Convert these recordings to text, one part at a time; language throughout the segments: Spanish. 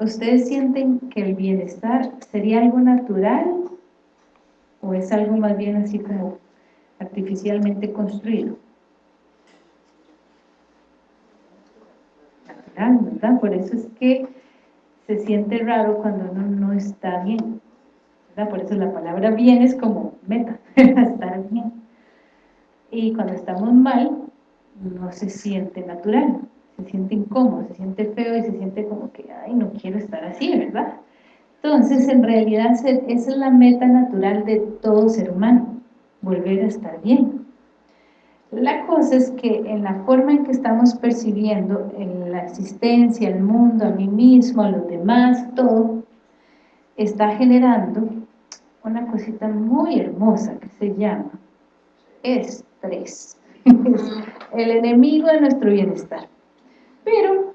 ¿ustedes sienten que el bienestar sería algo natural o es algo más bien así como artificialmente construido? Natural, ¿verdad? Por eso es que se siente raro cuando uno no está bien. ¿verdad? Por eso la palabra bien es como meta, estar bien. Y cuando estamos mal, no se siente natural, se siente incómodo, se siente feo y se siente como que, ay, no quiero estar así, ¿verdad? Entonces, en realidad, esa es la meta natural de todo ser humano, volver a estar bien. La cosa es que en la forma en que estamos percibiendo en la existencia, el mundo, a mí mismo, a los demás, todo, está generando una cosita muy hermosa que se llama estrés. el enemigo de nuestro bienestar. Pero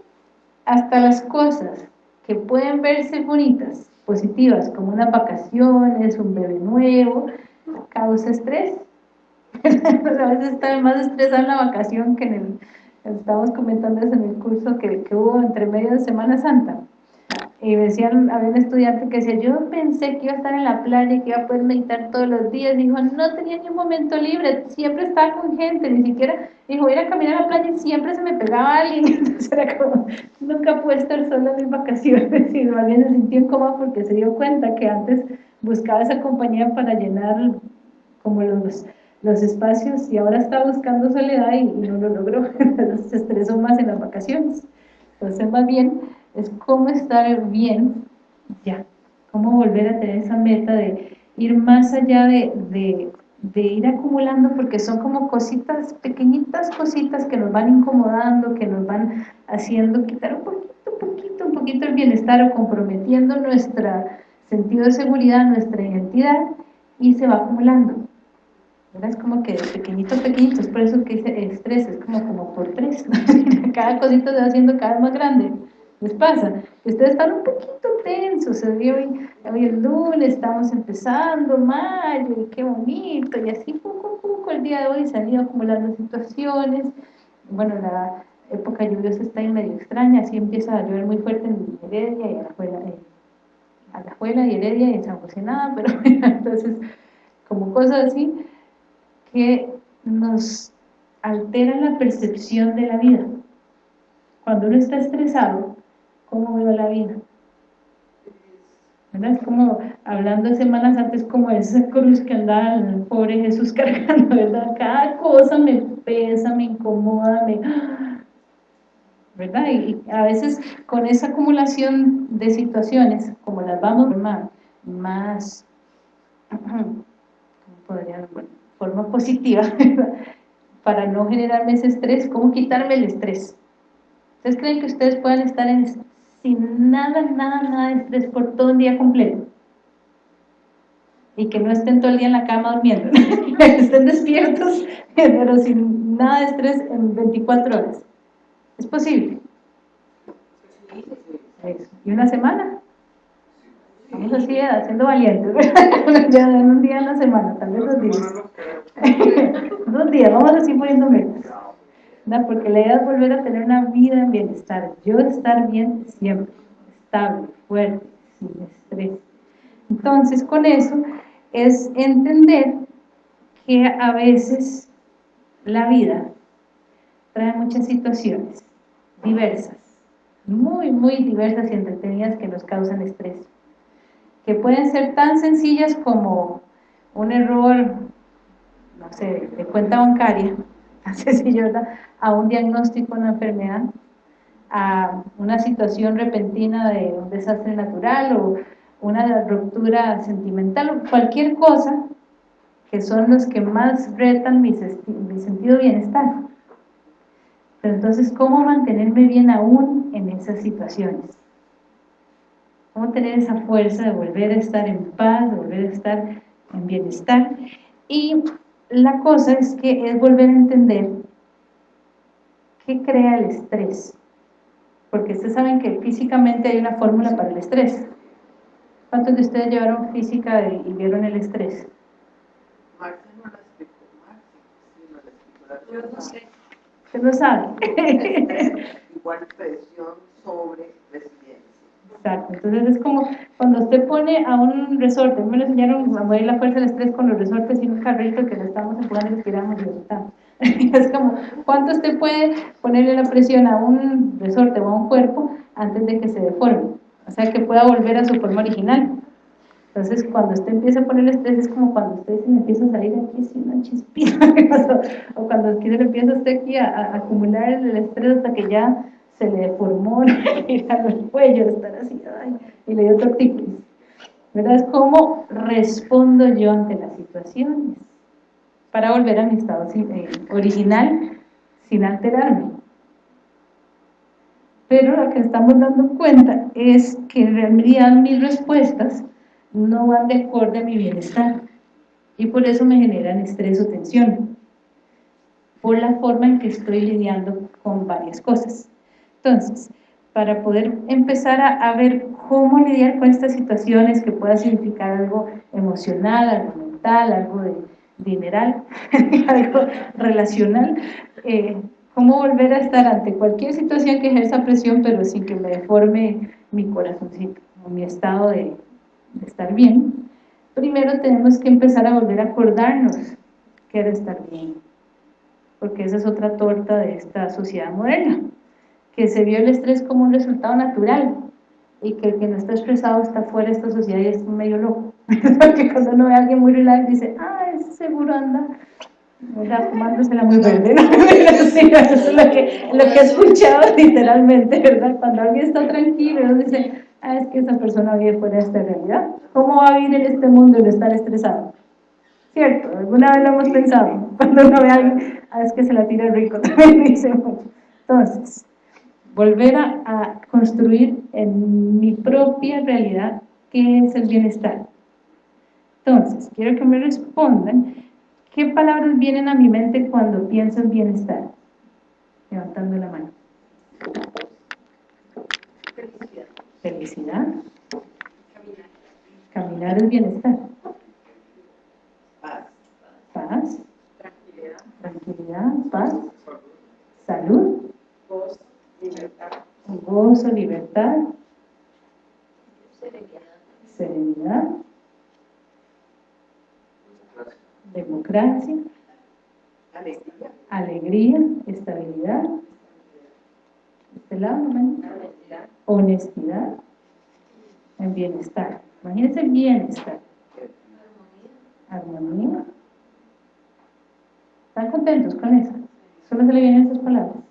hasta las cosas que pueden verse bonitas, positivas, como unas vacaciones, un bebé nuevo, causa estrés. a veces está más estresado en la vacación que en el, estábamos comentando en el curso que hubo entre medio de Semana Santa y decían, había un estudiante que decía, yo pensé que iba a estar en la playa y que iba a poder meditar todos los días, dijo, no tenía ni un momento libre, siempre estaba con gente, ni siquiera, dijo, ir a caminar a la playa y siempre se me pegaba alguien, entonces era como, nunca pude estar sola en mis vacaciones, y alguien se sintió incómodo porque se dio cuenta que antes buscaba esa compañía para llenar como los, los espacios y ahora está buscando soledad y, y no lo logró, entonces se estresó más en las vacaciones, entonces más bien es cómo estar bien, ya, cómo volver a tener esa meta de ir más allá de, de, ir acumulando, porque son como cositas, pequeñitas cositas que nos van incomodando, que nos van haciendo quitar un poquito, un poquito, un poquito el bienestar o comprometiendo nuestro sentido de seguridad, nuestra identidad, y se va acumulando. Es como que pequeñito, pequeñito, es por eso que dice estrés, es como, como por tres, cada cosita se va haciendo cada vez más grande les pasa, ustedes están un poquito tensos, hoy, hoy el lunes estamos empezando, mayo, y qué bonito, y así poco a poco el día de hoy se han ido acumulando situaciones, bueno, la época lluviosa está ahí medio extraña, así empieza a llover muy fuerte en Heredia y a la Juela, eh, a la Juela y Heredia y en San José nada, pero entonces, como cosas así, que nos alteran la percepción de la vida. Cuando uno está estresado, cómo veo la vida. ¿Verdad? Es como, hablando de semanas antes, como esa cruz que andaba el pobre Jesús cargando, ¿verdad? Cada cosa me pesa, me incomoda, me... ¿verdad? Y, a veces con esa acumulación de situaciones, como las vamos más, más podría, bueno, forma positiva, para no generarme ese estrés, ¿cómo quitarme el estrés? ¿Ustedes creen que ustedes puedan estar en, sin nada, nada, nada de estrés por todo un día completo. Y que no estén todo el día en la cama durmiendo, estén despiertos, pero sin nada de estrés en 24 horas. ¿Es posible? ¿Y una semana? Vamos así, haciendo valientes, ya en un día en la semana, tal vez dos días. dos días, vamos así poniendo metas porque la idea es volver a tener una vida en bienestar, yo estar bien siempre, estable, fuerte, sin estrés. Entonces, con eso es entender que a veces la vida trae muchas situaciones diversas, muy, muy diversas y entretenidas que nos causan estrés, que pueden ser tan sencillas como un error, no sé, de cuenta bancaria, a un diagnóstico de una enfermedad, a una situación repentina de un desastre natural o una ruptura sentimental o cualquier cosa que son los que más retan mi, sentido bienestar. Pero entonces, ¿cómo mantenerme bien aún en esas situaciones? ¿Cómo tener esa fuerza de volver a estar en paz, de volver a estar en bienestar? Y la cosa es que es volver a entender qué crea el estrés. Porque ustedes saben que físicamente hay una fórmula para el estrés. ¿Cuántos de ustedes llevaron física y vieron el estrés? Máximo la explicó, Yo no sé. ¿Usted no sabe? Igual presión sobre. Exacto, entonces es como cuando usted pone a un resorte, me lo enseñaron a mover la fuerza del estrés con los resortes y un carrito que lo estamos empujando, respiramos y soltamos. es como, ¿cuánto usted puede ponerle la presión a un resorte o a un cuerpo antes de que se deforme? O sea, que pueda volver a su forma original. Entonces, cuando usted empieza a poner estrés, es como cuando usted se empieza a salir aquí así una chispita, o cuando se le empieza a usted aquí a, acumular el estrés hasta que ya se le deformó el cuello, estar así, ay, y le dio tortícolis. ¿Verdad? Es como respondo yo ante las situaciones para volver a mi estado eh, original sin alterarme. Pero lo que estamos dando cuenta es que en realidad mis respuestas no van de acuerdo a mi bienestar y por eso me generan estrés o tensión por la forma en que estoy lidiando con varias cosas. Entonces, para poder empezar a, ver cómo lidiar con estas situaciones que pueda significar algo emocional, algo mental, algo de dineral, algo relacional, eh, cómo volver a estar ante cualquier situación que ejerza presión pero sin que me deforme mi corazoncito o mi estado de, de estar bien, primero tenemos que empezar a volver a acordarnos que era estar bien, porque esa es otra torta de esta sociedad moderna, que se vio el estrés como un resultado natural, y que el que no está estresado está fuera de esta sociedad y es medio loco, porque cuando uno ve a alguien muy relax dice, ah, ese seguro anda ¿verdad? fumándosela muy verde, sí, eso es lo que, lo que he escuchado literalmente, ¿verdad? Cuando alguien está tranquilo, uno dice, ah, es que esa persona vive fuera de esta realidad. ¿Cómo va a vivir en este mundo y no estar estresado? ¿Cierto? ¿Alguna vez lo hemos pensado? Cuando uno ve a alguien, ah, es que se la tira rico, también dice. Entonces, volver a, a construir en mi propia realidad qué es el bienestar. Entonces, quiero que me respondan qué palabras vienen a mi mente cuando pienso en bienestar. Levantando la mano. Felicidad. Caminar. es bienestar. Paz. Paz. Tranquilidad. Tranquilidad, paz. Salud. Gozo. Libertad. Gozo, libertad. Serenidad. Democracia. Alegría. Estabilidad. Honestidad. honestidad, en bienestar. Imagínense bienestar, armonía. ¿Están contentos con eso? Solo se le vienen esas palabras.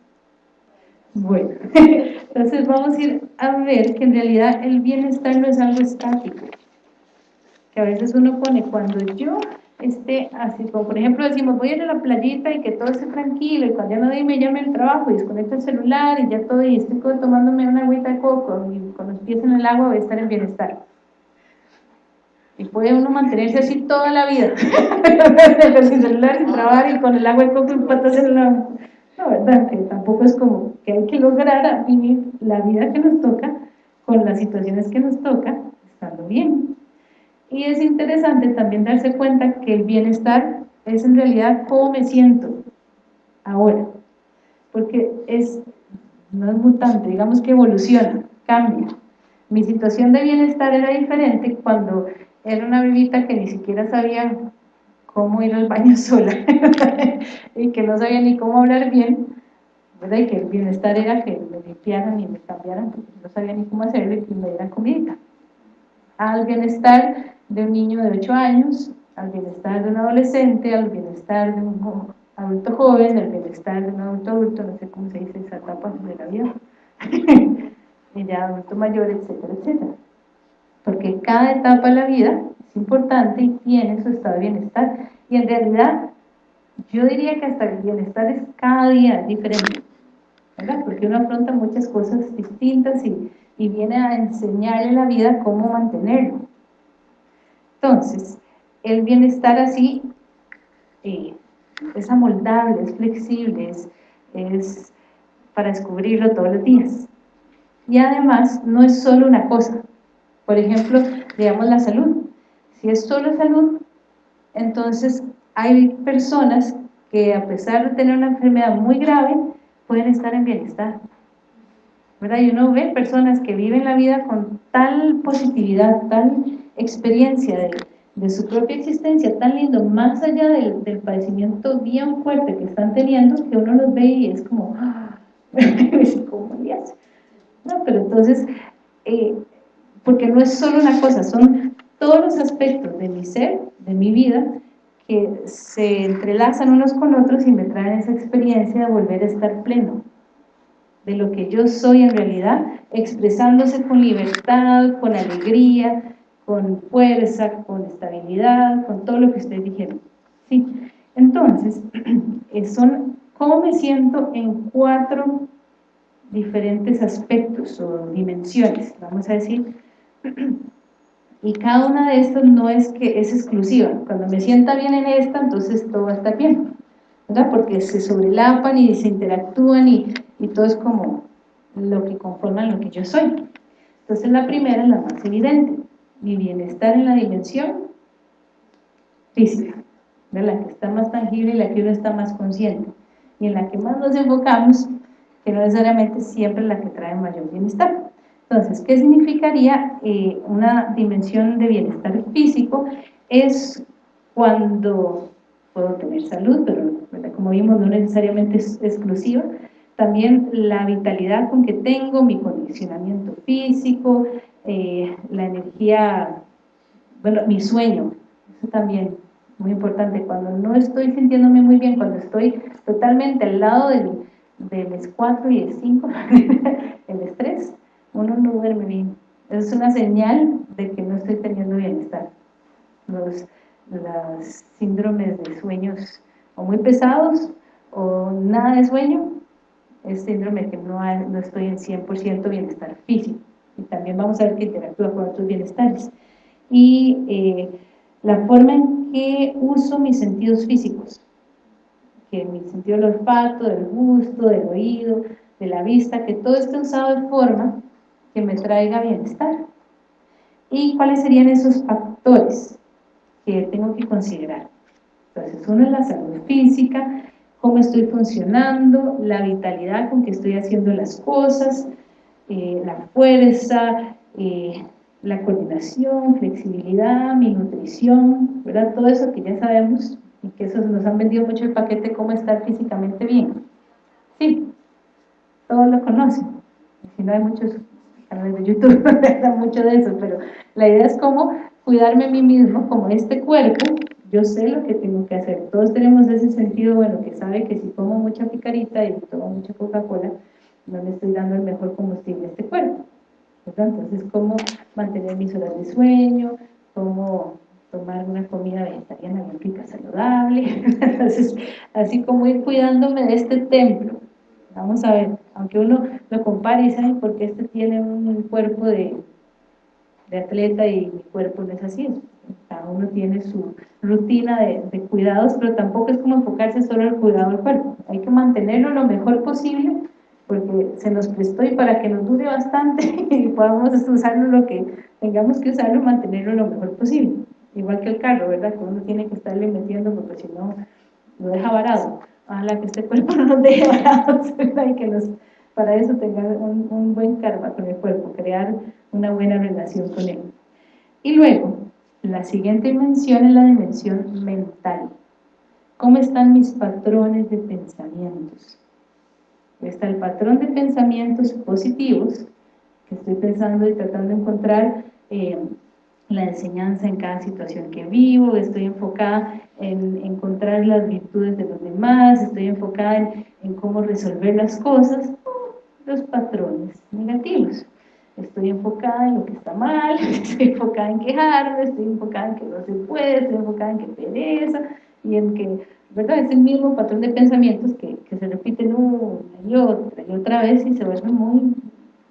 Bueno, entonces vamos a ir a ver que en realidad el bienestar no es algo estático. Que a veces uno pone, cuando yo esté así, como por ejemplo decimos, voy a ir a la playita y que todo esté tranquilo, y cuando ya no me llame el trabajo y desconecto el celular y ya todo, y estoy tomándome una agüita de coco y con los pies en el agua voy a estar en bienestar. Y puede uno mantenerse así toda la vida, sin celular, sin trabajar y con el agua de coco y patas en el agua. No, ¿verdad? Que tampoco es como que hay que lograr vivir la vida que nos toca con las situaciones que nos toca, estando bien. Y es interesante también darse cuenta que el bienestar es en realidad cómo me siento ahora, porque es, no es mutante, digamos que evoluciona, cambia. Mi situación de bienestar era diferente cuando era una bebita que ni siquiera sabía cómo ir al baño sola y que no sabía ni cómo hablar bien, ¿verdad? y que el bienestar era que me limpiaran y me cambiaran, porque no sabía ni cómo hacerlo y que me dieran comida. Al bienestar de un niño de 8 años, al bienestar de un adolescente, al bienestar de un adulto joven, al bienestar de un adulto adulto, no sé cómo se dice esa etapa de la vida, y ya adulto mayor, etcétera, etcétera. Porque cada etapa de la vida es importante y tiene su estado de bienestar. Y en realidad, yo diría que hasta el bienestar es cada día diferente, ¿verdad? Porque uno afronta muchas cosas distintas y, y viene a enseñarle la vida cómo mantenerlo. Entonces, el bienestar así eh, es amoldable, es flexible, es, para descubrirlo todos los días. Y además, no es solo una cosa. Por ejemplo, digamos la salud. Si es solo salud, entonces hay personas que a pesar de tener una enfermedad muy grave, pueden estar en bienestar. ¿verdad? Y uno ve personas que viven la vida con tal positividad, tal experiencia de, su propia existencia, tan lindo, más allá del, del, padecimiento bien fuerte que están teniendo, que uno los ve y es como, ¡ah! ¿cómo le hace? No, pero entonces, eh, porque no es solo una cosa, son todos los aspectos de mi ser, de mi vida, que se entrelazan unos con otros y me traen esa experiencia de volver a estar pleno, de lo que yo soy en realidad, expresándose con libertad, con alegría, con fuerza, con estabilidad, con todo lo que ustedes dijeron. ¿sí? Entonces, eh, son cómo me siento en cuatro diferentes aspectos o dimensiones, vamos a decir, y cada una de estas no es que es exclusiva, cuando me sienta bien en esta, entonces todo va a estar bien, ¿verdad? Porque se sobrelapan y se interactúan y, y todo es como lo que conforma lo que yo soy. Entonces la primera es la más evidente, mi bienestar en la dimensión física, de la que está más tangible y la que uno está más consciente, y en la que más nos enfocamos, que no necesariamente siempre la que trae mayor bienestar. Entonces, ¿qué significaría eh, una dimensión de bienestar físico? Es cuando puedo tener salud, pero como vimos no necesariamente es exclusiva, también la vitalidad con que tengo, mi condicionamiento físico, eh, la energía, bueno, mi sueño, eso también, muy importante, cuando no estoy sintiéndome muy bien, cuando estoy totalmente al lado del, del 4 y el 5, el estrés, uno no duerme bien. Es una señal de que no estoy teniendo bienestar. Los, síndromes de sueños o muy pesados o nada de sueño es síndrome que no, no estoy en 100% bienestar físico. Y también vamos a ver que interactúa con otros bienestares. Y eh, la forma en que uso mis sentidos físicos, que mi sentido del olfato, del gusto, del oído, de la vista, que todo esté usado de forma que me traiga bienestar. ¿Y cuáles serían esos factores que tengo que considerar? Entonces, uno es la salud física, cómo estoy funcionando, la vitalidad con que estoy haciendo las cosas, eh, la fuerza, eh, la coordinación, flexibilidad, mi nutrición, ¿verdad? Todo eso que ya sabemos y que eso nos han vendido mucho el paquete, cómo estar físicamente bien. Sí, todos lo conocen. Si no hay muchos canales de YouTube, mucho de eso, pero la idea es cómo cuidarme a mí mismo, como este cuerpo, yo sé lo que tengo que hacer. Todos tenemos ese sentido, bueno, que sabe que si como mucha picarita y tomo mucha Coca-Cola, no le estoy dando el mejor combustible a este cuerpo. Entonces, cómo mantener mis horas de sueño, cómo tomar una comida vegetariana bien rica, saludable. Entonces, así como ir cuidándome de este templo. Vamos a ver, aunque uno lo compare y sabe porque este tiene un cuerpo de, de atleta y mi cuerpo no es así, cada uno tiene su rutina de, cuidados, pero tampoco es como enfocarse solo el cuidado del cuerpo, hay que mantenerlo lo mejor posible, porque se nos prestó y para que nos dure bastante y podamos usarlo lo que tengamos que usarlo, mantenerlo lo mejor posible, igual que el carro, ¿verdad? Que uno tiene que estarle metiendo porque si no, lo deja varado, ojalá que este cuerpo no nos deje varados, y que nos, para eso tenga un, un buen karma con el cuerpo, crear una buena relación con él. Y luego, la siguiente dimensión es la dimensión mental. ¿Cómo están mis patrones de pensamientos? Está el patrón de pensamientos positivos, que estoy pensando y tratando de encontrar eh, la enseñanza en cada situación que vivo, estoy enfocada en encontrar las virtudes de los demás, estoy enfocada en, en cómo resolver las cosas, los patrones negativos estoy enfocada en lo que está mal, estoy enfocada en quejarme, estoy enfocada en que no se puede, estoy enfocada en que pereza, y en que, ¿verdad? Es el mismo patrón de pensamientos que, que se repiten una y otra y otra vez y se vuelve muy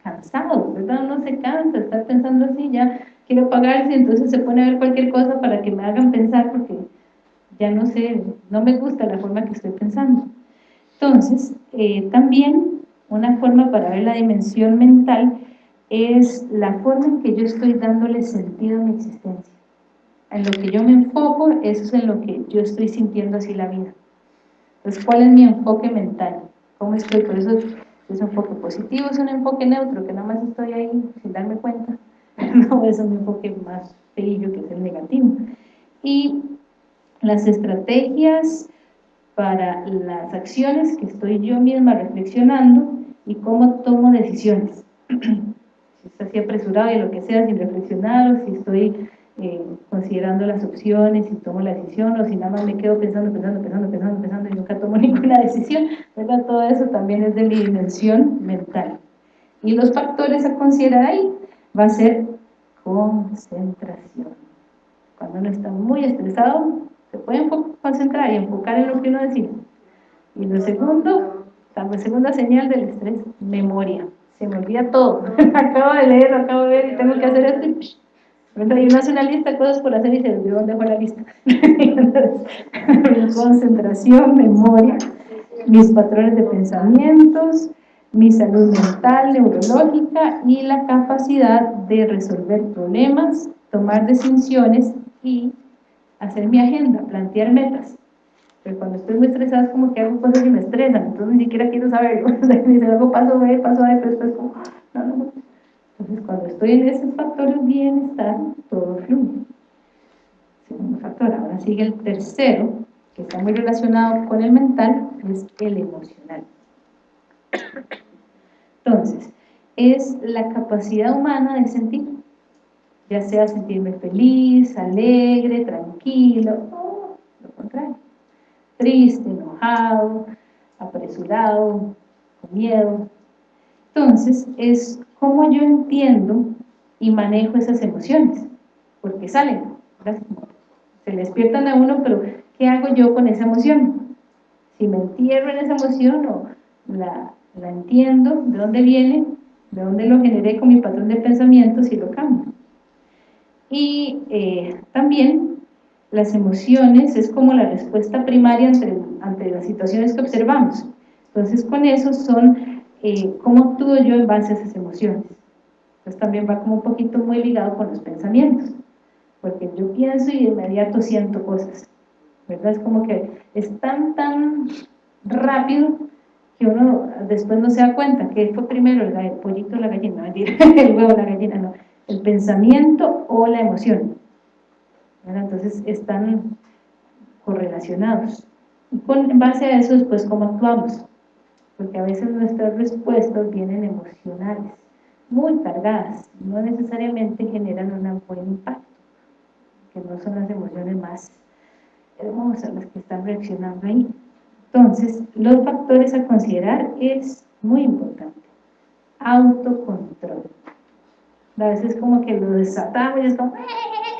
cansado, ¿verdad? Uno se cansa de estar pensando así, ya quiero pagarse, entonces se pone a ver cualquier cosa para que me hagan pensar porque ya no sé, no me gusta la forma que estoy pensando. Entonces, eh, también una forma para ver la dimensión mental es la forma en que yo estoy dándole sentido a mi existencia. En lo que yo me enfoco, eso es en lo que yo estoy sintiendo así la vida. Entonces, ¿cuál es mi enfoque mental? ¿Cómo estoy? Por eso Es un enfoque positivo, es un enfoque neutro, que nada más estoy ahí sin darme cuenta. No, es un enfoque más feillo que es el negativo. Y las estrategias para las acciones que estoy yo misma reflexionando y cómo tomo decisiones. si está así apresurado y lo que sea, sin reflexionar, o si estoy eh, considerando las opciones y tomo la decisión, o si nada más me quedo pensando, pensando, pensando, pensando, pensando y nunca tomo ninguna decisión, ¿verdad? Todo eso también es de mi dimensión mental. Y los factores a considerar ahí va a ser concentración. Cuando uno está muy estresado, se puede concentrar y enfocar en lo que uno decide. Y lo segundo, la segunda señal del estrés, memoria. Se me olvida todo. acabo de leer, acabo de ver y tengo que hacer esto y hace una lista de cosas por hacer y se olvidó dónde fue la lista. concentración, memoria, mis patrones de pensamientos, mi salud mental, neurológica y la capacidad de resolver problemas, tomar decisiones y hacer mi agenda, plantear metas. Pero cuando estoy muy estresada es como que hago cosas y me estresan, entonces ni siquiera quiero saberlo. Dice, hago paso B, paso A, pero después como, no, no, no. Entonces cuando estoy en esos factores bienestar, todo fluye. Segundo factor, ahora sigue el tercero, que está muy relacionado con el mental, es el emocional. Entonces, es la capacidad humana de sentir, ya sea sentirme feliz, alegre, tranquilo, lo contrario, triste, enojado, apresurado, con miedo. Entonces, es como yo entiendo y manejo esas emociones, porque salen, se despiertan a uno, pero ¿qué hago yo con esa emoción? Si me entierro en esa emoción o la, la entiendo, de dónde viene, de dónde lo generé con mi patrón de pensamientos y lo cambio. Y eh, también las emociones es como la respuesta primaria ante, las situaciones que observamos. Entonces con eso son eh, cómo actúo yo en base a esas emociones. Entonces también va como un poquito muy ligado con los pensamientos, porque yo pienso y de inmediato siento cosas, ¿verdad? Es como que es tan, tan rápido que uno después no se da cuenta que fue primero el, pollito o la gallina, el huevo o la gallina, no, el pensamiento o la emoción. Entonces están correlacionados. Y con, en base a eso después cómo actuamos, porque a veces nuestras respuestas vienen emocionales, muy cargadas, no necesariamente generan un buen impacto, que no son las emociones más hermosas las que están reaccionando ahí. Entonces, los factores a considerar es muy importante. Autocontrol. A veces como que lo desatamos y es como,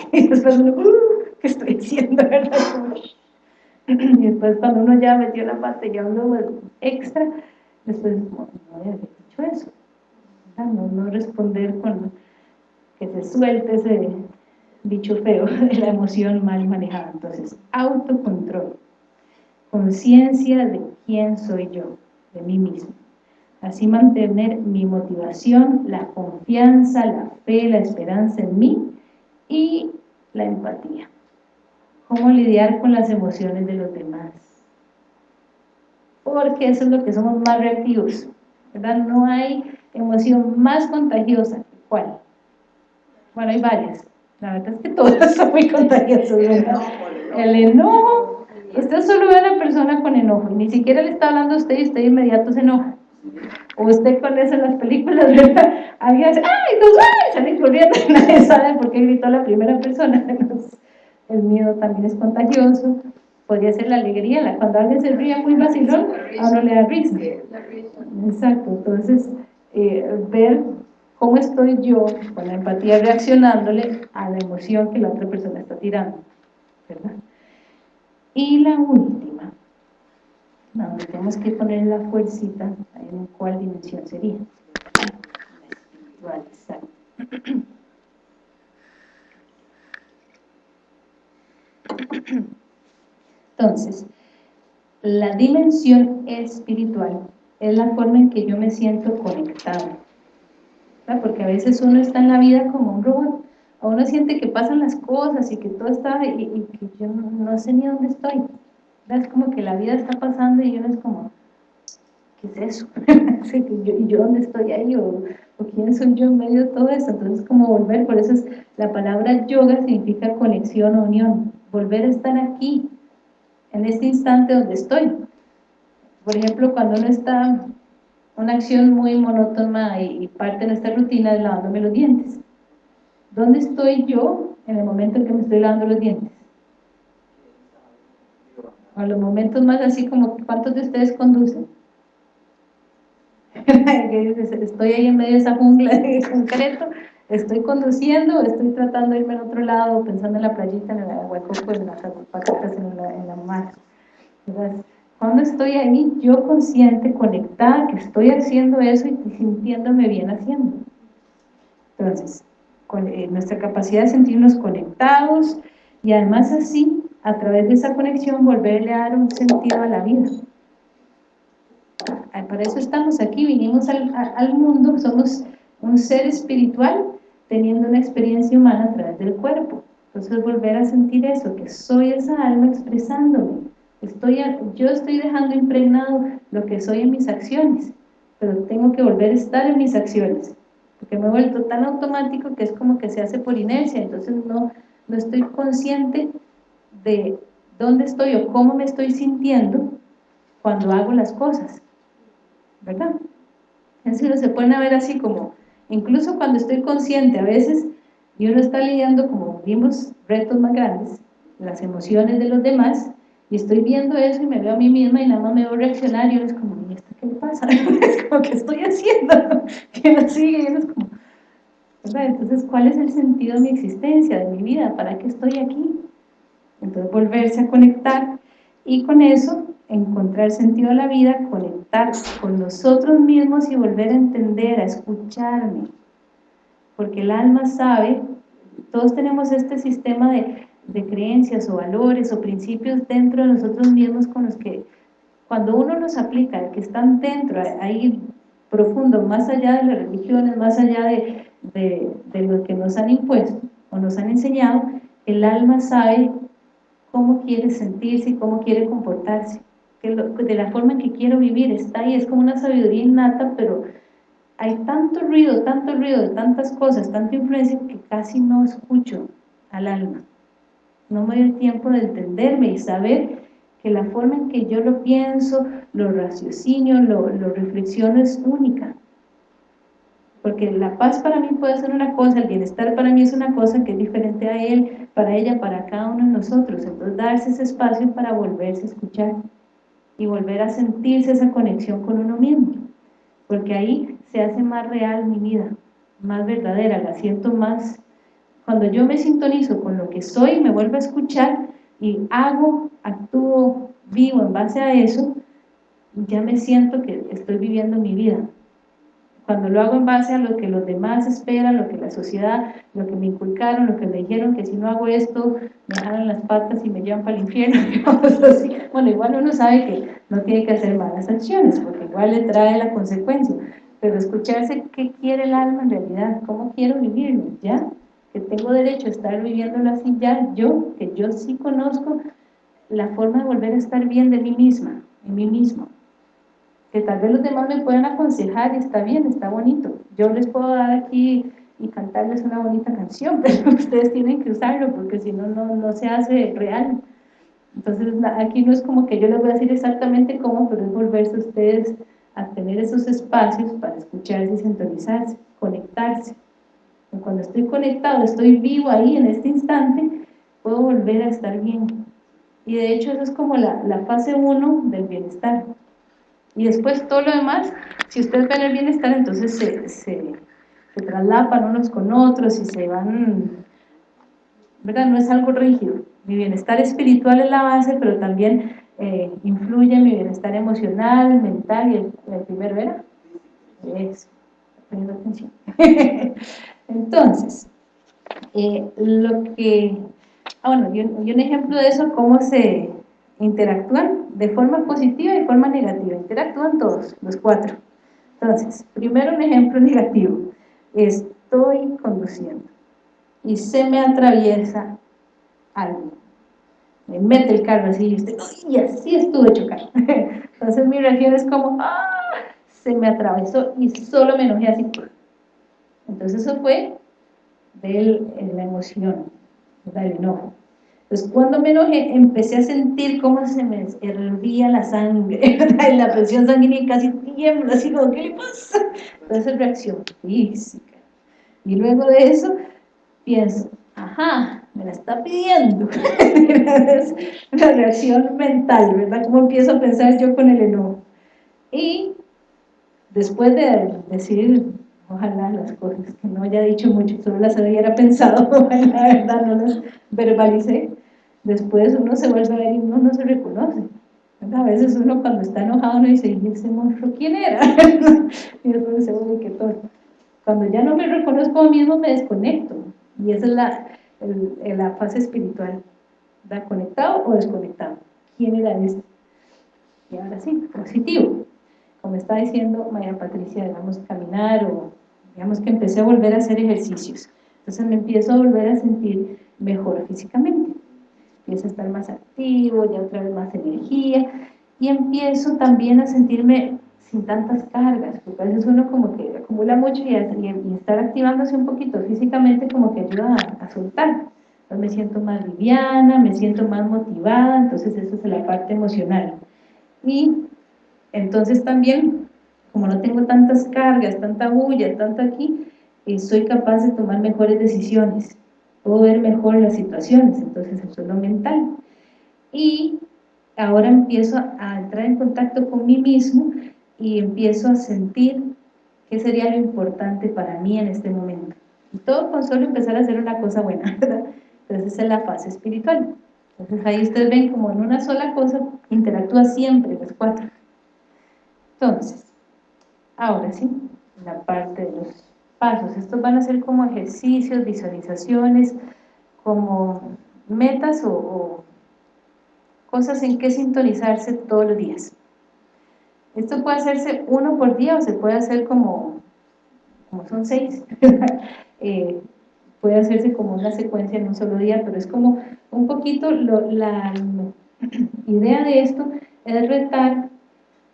y después uno, uh, ¿qué estoy diciendo? Y después cuando uno ya metió la parte ya uno extra, después no, no había dicho eso. No, no responder con que se suelte ese dicho feo de la emoción mal manejada. Entonces, autocontrol conciencia de quién soy yo, de mí mismo. Así mantener mi motivación, la confianza, la fe, la esperanza en mí y la empatía. Cómo lidiar con las emociones de los demás. Porque eso es lo que somos más reactivos, ¿verdad? No hay emoción más contagiosa. ¿Cuál? Bueno, hay varias. La verdad es que todas son muy contagiosas, ¿verdad? El enojo, Usted solo ve a una persona con enojo y ni siquiera le está hablando a usted y usted de inmediato se enoja. Usted con eso en las películas, ¿verdad? Alguien dice, ¡ay! Dos, ¡ay! Sale corriendo y nadie sabe por qué gritó la primera persona. el miedo también es contagioso. Podría ser la alegría, cuando alguien se ríe muy vacilón, a uno le da risa. Exacto, entonces eh, ver cómo estoy yo con la empatía reaccionándole a la emoción que la otra persona está tirando, ¿verdad? Y la última, tenemos que poner la fuercita, en cuál dimensión sería. La Entonces, la dimensión espiritual es la forma en que yo me siento conectado. Porque a veces uno está en la vida como un robot, uno siente que pasan las cosas y que todo está, y, que yo no, sé ni dónde estoy. Es como que la vida está pasando y uno es como, ¿qué es eso? ¿Y yo dónde estoy ahí? ¿O, quién soy yo en medio de todo esto? Entonces, como volver, por eso es, la palabra yoga significa conexión o unión, volver a estar aquí, en este instante donde estoy. Por ejemplo, cuando uno está una acción muy monótona y, parte de nuestra rutina es lavándome los dientes. ¿Dónde estoy yo en el momento en que me estoy lavando los dientes? A los momentos más así como, ¿cuántos de ustedes conducen? estoy ahí en medio de esa jungla de concreto, estoy conduciendo, estoy tratando de irme al otro lado, pensando en la playita, en el hueco, pues en las patas, en la, en la mar. Cuando estoy ahí, yo consciente, conectada, que estoy haciendo eso y sintiéndome bien haciendo. Entonces, con, eh, nuestra capacidad de sentirnos conectados y además así, a través de esa conexión, volverle a dar un sentido a la vida. Para eso estamos aquí, vinimos al, al mundo, somos un ser espiritual teniendo una experiencia humana a través del cuerpo. Entonces volver a sentir eso, que soy esa alma expresándome, Estoy, yo estoy dejando impregnado lo que soy en mis acciones, pero tengo que volver a estar en mis acciones, porque me he vuelto tan automático que es como que se hace por inercia, entonces no, no estoy consciente de dónde estoy o cómo me estoy sintiendo cuando hago las cosas, ¿verdad? Es decir, se pueden ver así como, incluso cuando estoy consciente a veces, y uno está lidiando, como vimos, retos más grandes, las emociones de los demás, y estoy viendo eso y me veo a mí misma y nada más me veo reaccionar y uno es como, ¿y esto qué le pasa? es como, ¿qué estoy haciendo? que no sigue? Y uno es como, Entonces, ¿cuál es el sentido de mi existencia, de mi vida? ¿Para qué estoy aquí? Entonces, volverse a conectar y con eso encontrar sentido a la vida, conectar con nosotros mismos y volver a entender, a escucharme. Porque el alma sabe, todos tenemos este sistema de de creencias o valores o principios dentro de nosotros mismos con los que cuando uno los aplica, que están dentro, ahí profundo, más allá de las religiones, más allá de, de, lo que nos han impuesto o nos han enseñado, el alma sabe cómo quiere sentirse y cómo quiere comportarse, que de la forma en que quiero vivir, está ahí, es como una sabiduría innata, pero hay tanto ruido, tanto ruido tantas cosas, tanta influencia que casi no escucho al alma no me doy tiempo de entenderme y saber que la forma en que yo lo pienso, lo raciocinio, lo reflexiono es única. Porque la paz para mí puede ser una cosa, el bienestar para mí es una cosa que es diferente a él, para ella, para cada uno de nosotros. Entonces darse ese espacio para volverse a escuchar y volver a sentirse esa conexión con uno mismo. Porque ahí se hace más real mi vida, más verdadera, la siento más cuando yo me sintonizo con lo que soy, me vuelvo a escuchar y hago, actúo, vivo en base a eso, ya me siento que estoy viviendo mi vida. Cuando lo hago en base a lo que los demás esperan, lo que la sociedad, lo que me inculcaron, lo que me dijeron, que si no hago esto, me jalan las patas y me llevan para el infierno, Bueno, igual uno sabe que no tiene que hacer malas acciones, porque igual le trae la consecuencia. Pero escucharse qué quiere el alma en realidad, cómo quiero vivirlo, ¿ya? tengo derecho a estar viviéndolo así ya, yo, que yo sí conozco la forma de volver a estar bien de mí misma, en mí mismo. Que tal vez los demás me puedan aconsejar y está bien, está bonito. Yo les puedo dar aquí y cantarles una bonita canción, pero ustedes tienen que usarlo porque si no, no se hace real. Entonces aquí no es como que yo les voy a decir exactamente cómo, pero es volverse ustedes a tener esos espacios para escucharse y sintonizarse, conectarse cuando estoy conectado, estoy vivo ahí en este instante, puedo volver a estar bien. Y de hecho eso es como la, la fase 1 del bienestar. Y después todo lo demás, si ustedes ven el bienestar, entonces se, traslapan unos con otros y se van, ¿verdad? No es algo rígido. Mi bienestar espiritual es la base, pero también eh, influye en mi bienestar emocional, mental, y el, primero era eso, poniendo atención. Entonces, eh, lo que, ah, bueno, y un, ejemplo de eso, cómo se interactúan de forma positiva y forma negativa, interactúan todos, los cuatro. Entonces, primero un ejemplo negativo, estoy conduciendo y se me atraviesa algo, me mete el carro así y usted, y así estuve chocando. Entonces mi reacción es como, ¡ah! se me atravesó y solo me enojé así. Entonces eso fue de la emoción, del enojo. Entonces cuando me enojé empecé a sentir cómo se me hervía la sangre, la presión sanguínea casi tiembla, así como, ¿qué le pasa? Entonces reacción física. Y luego de eso pienso, ajá, me la está pidiendo. es una reacción mental, ¿verdad? ¿Cómo empiezo a pensar yo con el enojo? Y después de decir, ojalá las cosas que no haya dicho mucho, solo las hubiera pensado, la verdad no las verbalicé, después uno se vuelve a ver y uno no se reconoce. A veces uno cuando está enojado no dice, ¿y ese monstruo quién era? y después dice, uy, qué todo. Cuando ya no me reconozco a mí mismo me desconecto. Y esa es la, la fase espiritual. ¿Está conectado o desconectado? ¿Quién era este? Y ahora sí, positivo como está diciendo María Patricia, digamos, caminar o digamos que empecé a volver a hacer ejercicios. Entonces me empiezo a volver a sentir mejor físicamente. Empiezo a estar más activo, ya otra vez más energía y empiezo también a sentirme sin tantas cargas, porque a veces uno como que acumula mucho y, estar activándose un poquito físicamente como que ayuda a, soltar. Entonces me siento más liviana, me siento más motivada, entonces eso es la parte emocional. Y entonces también, como no tengo tantas cargas, tanta bulla, tanto aquí, eh, soy capaz de tomar mejores decisiones, puedo ver mejor las situaciones, entonces eso es lo mental. Y ahora empiezo a entrar en contacto con mí mismo y empiezo a sentir qué sería lo importante para mí en este momento. Y todo con solo empezar a hacer una cosa buena, ¿verdad? Entonces es la fase espiritual. Entonces ahí ustedes ven como en una sola cosa interactúa siempre las cuatro. Entonces, ahora sí, la parte de los pasos. Estos van a ser como ejercicios, visualizaciones, como metas o, cosas en que sintonizarse todos los días. Esto puede hacerse uno por día o se puede hacer como, como son seis. Eh, puede hacerse como una secuencia en un solo día, pero es como un poquito la idea de esto es retar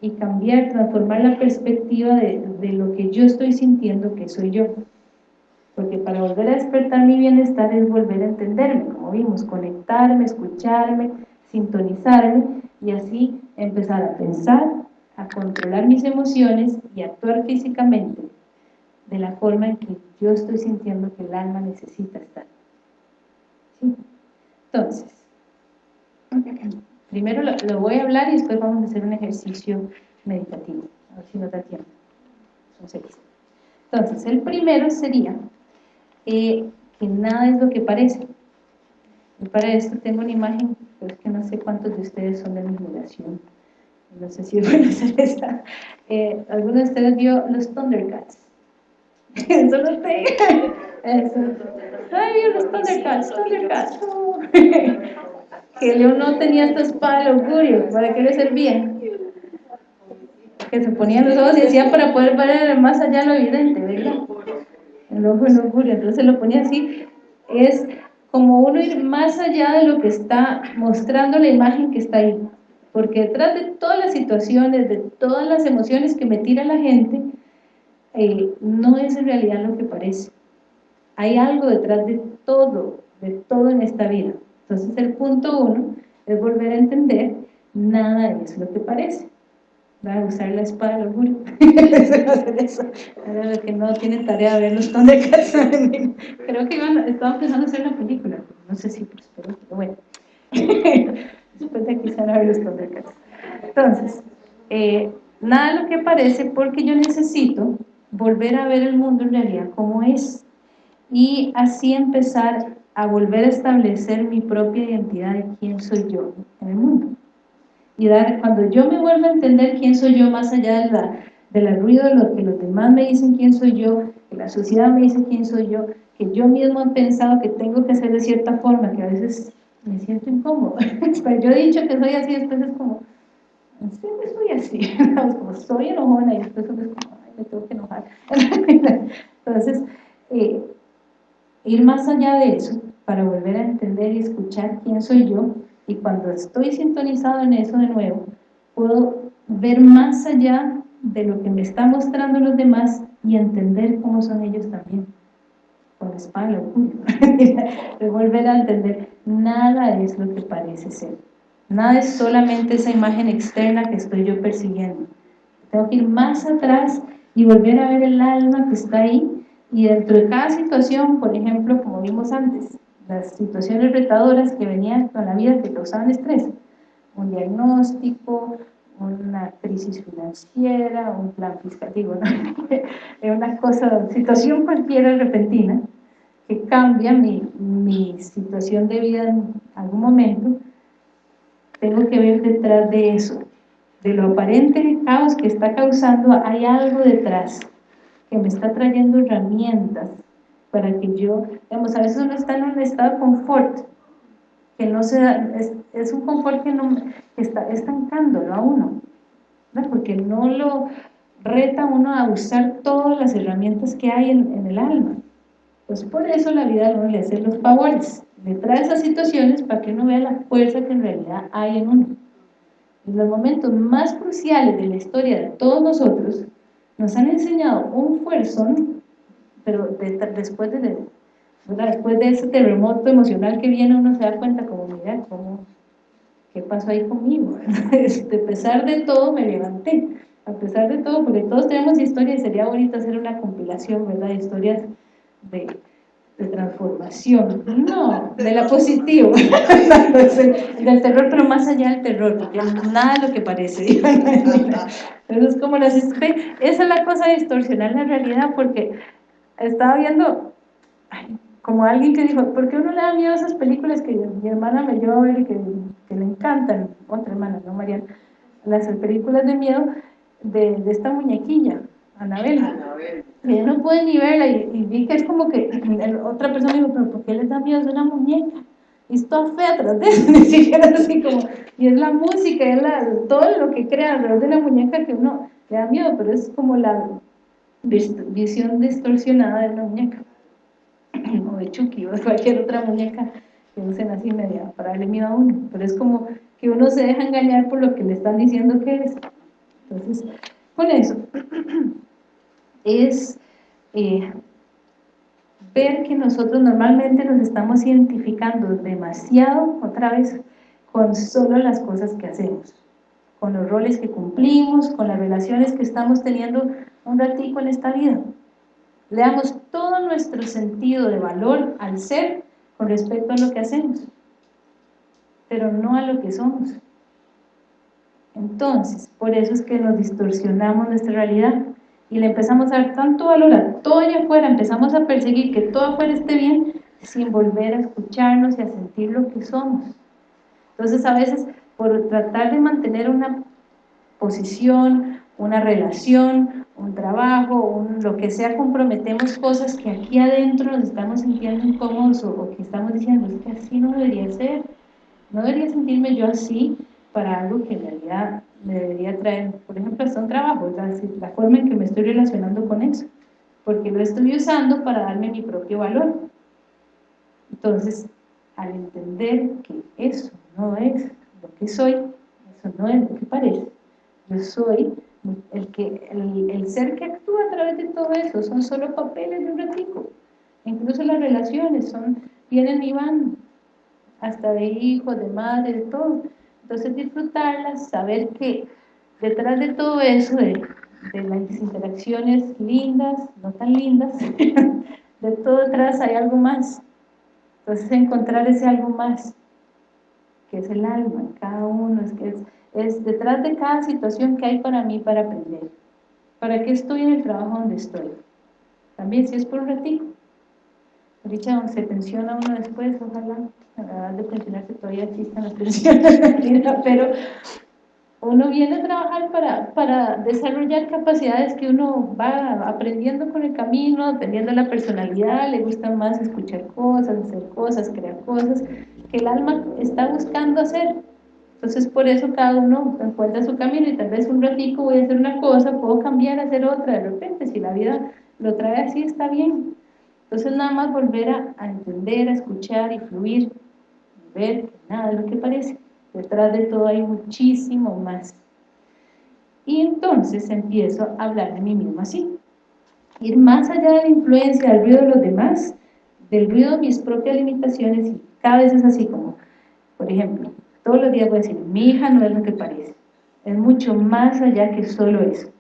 y cambiar, transformar la perspectiva de, de, lo que yo estoy sintiendo que soy yo. Porque para volver a despertar mi bienestar es volver a entenderme, como vimos, conectarme, escucharme, sintonizarme y así empezar a pensar, a controlar mis emociones y actuar físicamente de la forma en que yo estoy sintiendo que el alma necesita estar. ¿Sí? Entonces, Primero lo, voy a hablar y después vamos a hacer un ejercicio meditativo. A ver si nos da tiempo. Son seis. Entonces, el primero sería eh, que nada es lo que parece. Y para esto tengo una imagen, pero es que no sé cuántos de ustedes son de mi generación. No sé si es bueno hacer esta. Eh, ¿Alguno de ustedes vio los Thundercats? Eso lo sé. Eso. Ay, los Thundercats, Thundercats. Que León no tenía esta espada de augurio, ¿para qué le servía? Que se ponían los ojos y decía para poder ver más allá lo evidente, ¿verdad? El ojo del augurio, entonces lo ponía así, es como uno ir más allá de lo que está mostrando la imagen que está ahí, porque detrás de todas las situaciones, de todas las emociones que me tira la gente, eh, no es en realidad lo que parece. Hay algo detrás de todo, de todo en esta vida. Entonces el punto uno es volver a entender, nada es lo que parece. Va a usar la espada del orgullo. Ahora los que no tienen tarea de ver los Thundercats. Creo que iban, estaban pensando hacer una película. No sé si pero bueno. Después de aquí a ver los Thundercats. Entonces, eh, nada de lo que parece porque yo necesito volver a ver el mundo en realidad como es y así empezar a volver a establecer mi propia identidad de quién soy yo en el mundo. Y dar, cuando yo me vuelvo a entender quién soy yo más allá de la, del ruido de lo que los demás me dicen quién soy yo, que la sociedad me dice quién soy yo, que yo mismo he pensado que tengo que ser de cierta forma, que a veces me siento incómodo. Pero yo he dicho que soy así, después es como, siempre soy así, como soy enojona y después es como, ay, me tengo que enojar. Entonces, eh, ir más allá de eso para volver a entender y escuchar quién soy yo y cuando estoy sintonizado en eso de nuevo puedo ver más allá de lo que me están mostrando los demás y entender cómo son ellos también. Con espalda, volver a entender, nada es lo que parece ser. Nada es solamente esa imagen externa que estoy yo persiguiendo. Tengo que ir más atrás y volver a ver el alma que está ahí y dentro de cada situación, por ejemplo, como vimos antes, las situaciones retadoras que venían con la vida que causaban estrés, un diagnóstico, una crisis financiera, un plan fiscal, digo, ¿no? una cosa, situación cualquiera repentina que cambia mi, mi situación de vida en algún momento, tengo que ver detrás de eso, de lo aparente caos que está causando, hay algo detrás que me está trayendo herramientas para que yo, digamos, a veces uno está en un estado de confort, que no se da, es, un confort que, no, está estancándolo a uno, porque no lo reta uno a usar todas las herramientas que hay en, el alma. Pues por eso la vida no le hace los favores, le trae esas situaciones para que uno vea la fuerza que en realidad hay en uno. En los momentos más cruciales de la historia de todos nosotros, nos han enseñado un fuerzón, pero después, de, después de ese terremoto emocional que viene, uno se da cuenta como, mira, cómo, ¿qué pasó ahí conmigo? Este, a pesar de todo me levanté, a pesar de todo, porque todos tenemos historias sería bonito hacer una compilación, ¿verdad? Historias de, de transformación, no, de la positiva, del terror, pero más allá del terror, porque nada de lo que parece. Eso es como las esa es la cosa de distorsionar la realidad, porque estaba viendo, como alguien que dijo, ¿por qué uno le da miedo a esas películas que mi hermana me lleva a ver y que, que le encantan? Otra hermana, ¿no, Mariana? Las películas de miedo de, de esta muñequilla, Anabel. Y yo no pude ni verla y, vi que es como que otra persona dijo, pero ¿por qué les da miedo? Es una muñeca. Y está fea atrás de ni siquiera así como, y es la música, es la, todo lo que crea alrededor de la muñeca que uno le da miedo, pero es como la visión distorsionada de una muñeca, o de Chucky, o de cualquier otra muñeca que usen así media para darle miedo a uno, pero es como que uno se deja engañar por lo que le están diciendo que es. Entonces, con eso, es eh, ver que nosotros normalmente nos estamos identificando demasiado, otra vez, con solo las cosas que hacemos, con los roles que cumplimos, con las relaciones que estamos teniendo un ratico en esta vida. Le damos todo nuestro sentido de valor al ser con respecto a lo que hacemos, pero no a lo que somos. Entonces, por eso es que nos distorsionamos nuestra realidad y le empezamos a dar tanto valor a todo allá afuera, empezamos a perseguir que todo afuera esté bien, sin volver a escucharnos y a sentir lo que somos. Entonces, a veces, por tratar de mantener una posición, una relación, un trabajo, un, lo que sea, comprometemos cosas que aquí adentro nos estamos sintiendo incómodos o, o que estamos diciendo, es que así no debería ser, no debería sentirme yo así, para algo que en realidad me debería traer, por ejemplo, hasta un trabajo, la forma en que me estoy relacionando con eso, porque lo estoy usando para darme mi propio valor. Entonces, al entender que eso no es lo que soy, eso no es lo que parece, yo soy el, que, el, el ser que actúa a través de todo eso, son solo papeles de un ratico, incluso las relaciones son, vienen y van, hasta de hijos, de madre, de todo, entonces disfrutarlas, saber que detrás de todo eso, de, las interacciones lindas, no tan lindas, de todo detrás hay algo más. Entonces encontrar ese algo más, que es el alma cada uno, es que es, detrás de cada situación que hay para mí para aprender. ¿Para qué estoy en el trabajo donde estoy? También si es por un ratito. Ahorita se pensiona uno después, ojalá de pensionarse todavía existan las pensiones, pero uno viene a trabajar para, para desarrollar capacidades que uno va aprendiendo con el camino, dependiendo de la personalidad, le gusta más escuchar cosas, hacer cosas, crear cosas, que el alma está buscando hacer. Entonces por eso cada uno encuentra su camino y tal vez un ratico voy a hacer una cosa, puedo cambiar a hacer otra, de repente si la vida lo trae así está bien. Entonces nada más volver a, entender, a escuchar y fluir ver nada de lo que parece. Detrás de todo hay muchísimo más. Y entonces empiezo a hablar de mí mismo así. Ir más allá de la influencia del ruido de los demás, del ruido de mis propias limitaciones, y cada vez es así como, por ejemplo, todos los días voy a decir, mi hija no es lo que parece, es mucho más allá que solo eso.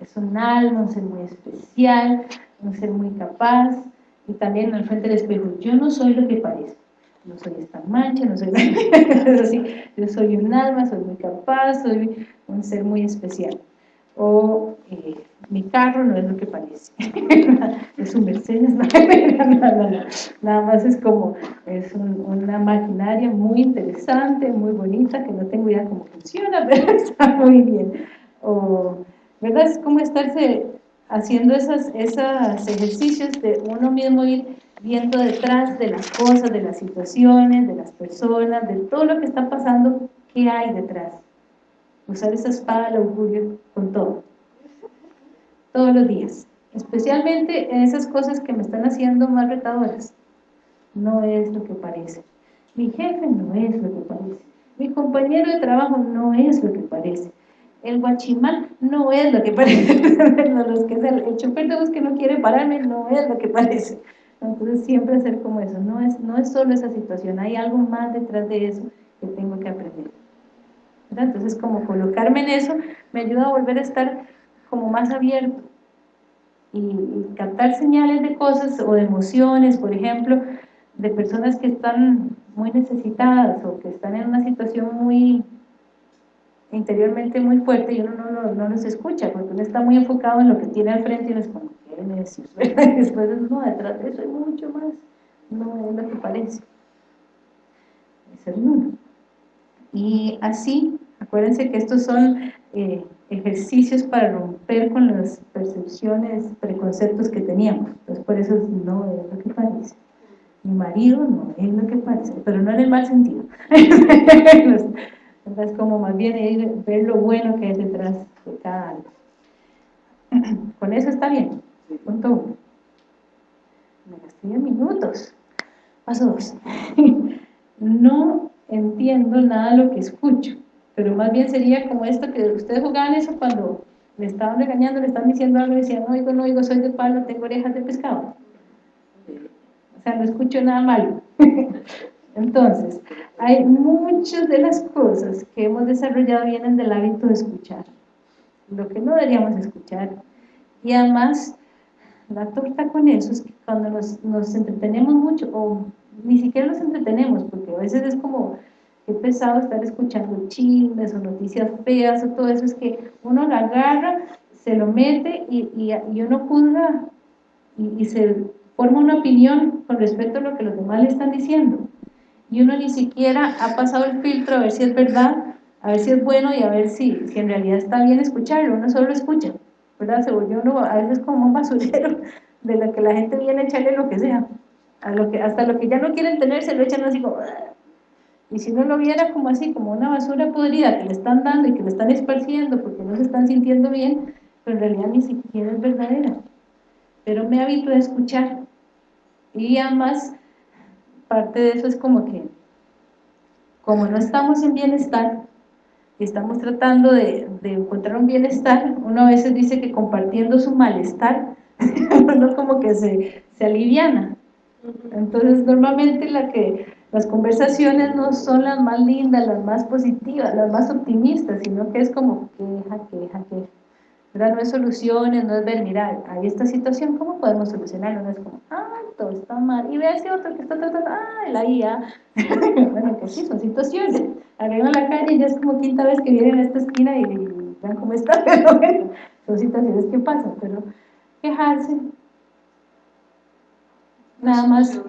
Es un alma, un ser muy especial, un ser muy capaz, y también al frente del espejo, yo no soy lo que parece, no soy esta mancha, no soy así, yo soy un alma, soy muy capaz, soy un ser muy especial. O eh, mi carro no es lo que parece, es un Mercedes, nada más es como, es una maquinaria muy interesante, muy bonita, que no tengo idea cómo funciona, pero está muy bien. O, ¿verdad? Es como estarse haciendo esos, esos ejercicios de uno mismo ir viendo detrás de las cosas, de las situaciones, de las personas, de todo lo que está pasando, qué hay detrás. Usar esa espada del augurio con todo. Todos los días. Especialmente en esas cosas que me están haciendo más retadoras. No es lo que parece. Mi jefe no es lo que parece. Mi compañero de trabajo no es lo que parece el guachimán no es lo que parece, los que el, chofer de bus que no quiere pararme no es lo que parece. Entonces siempre hacer como eso, no es, no es solo esa situación, hay algo más detrás de eso que tengo que aprender. Entonces como colocarme en eso me ayuda a volver a estar como más abierto y, y captar señales de cosas o de emociones, por ejemplo, de personas que están muy necesitadas o que están en una situación muy interiormente muy fuerte y uno no, no, los escucha, porque uno está muy enfocado en lo que tiene al frente y uno es como, ¿qué me decís? después no, detrás de eso hay mucho más, no es lo que parece. Es el uno. Y así, acuérdense que estos son eh, ejercicios para romper con las percepciones, preconceptos que teníamos. Entonces, por eso no es lo que parece. Mi marido no es lo que parece, pero no en el mal sentido. Es como más bien ver lo bueno que hay detrás de cada algo. Con eso está bien. Punto uno. Me gasté minutos. Paso dos. No entiendo nada lo que escucho, pero más bien sería como esto que ustedes jugaban eso cuando le estaban regañando, le están diciendo algo y decían, no oigo, no oigo, soy de palo, tengo orejas de pescado. O sea, no escucho nada malo. Entonces, hay muchas de las cosas que hemos desarrollado vienen del hábito de escuchar, lo que no deberíamos escuchar. Y además, la torta con eso es que cuando nos, nos entretenemos mucho, o ni siquiera nos entretenemos, porque a veces es como, qué pesado estar escuchando chismes o noticias feas o todo eso, es que uno la agarra, se lo mete y, y, uno juzga y, y se forma una opinión con respecto a lo que los demás le están diciendo y uno ni siquiera ha pasado el filtro a ver si es verdad, a ver si es bueno y a ver si, si en realidad está bien escucharlo, uno solo lo escucha, ¿verdad? Se volvió uno a veces como un basurero de lo que la gente viene a echarle lo que sea, a lo que, hasta lo que ya no quieren tener se lo echan así como... Y si no lo viera como así, como una basura podrida que le están dando y que le están esparciendo porque no se están sintiendo bien, pero en realidad ni siquiera es verdadera. Pero me habitué a escuchar. Y además parte de eso es como que, como no estamos en bienestar, y estamos tratando de, encontrar un bienestar, uno a veces dice que compartiendo su malestar, uno como que se, se aliviana. Entonces, normalmente la que, las conversaciones no son las más lindas, las más positivas, las más optimistas, sino que es como queja, queja, queja. ¿Verdad? No es soluciones, no es ver, mira, hay esta situación, ¿cómo podemos solucionarlo? No es como, ay, todo está mal, y ve a ese otro que está tratando, ay, la IA, bueno, que sí, son situaciones, arriba la calle y ya es como quinta vez que vienen a esta esquina y, vean cómo está, pero bueno, son situaciones que pasan, pero quejarse, nada más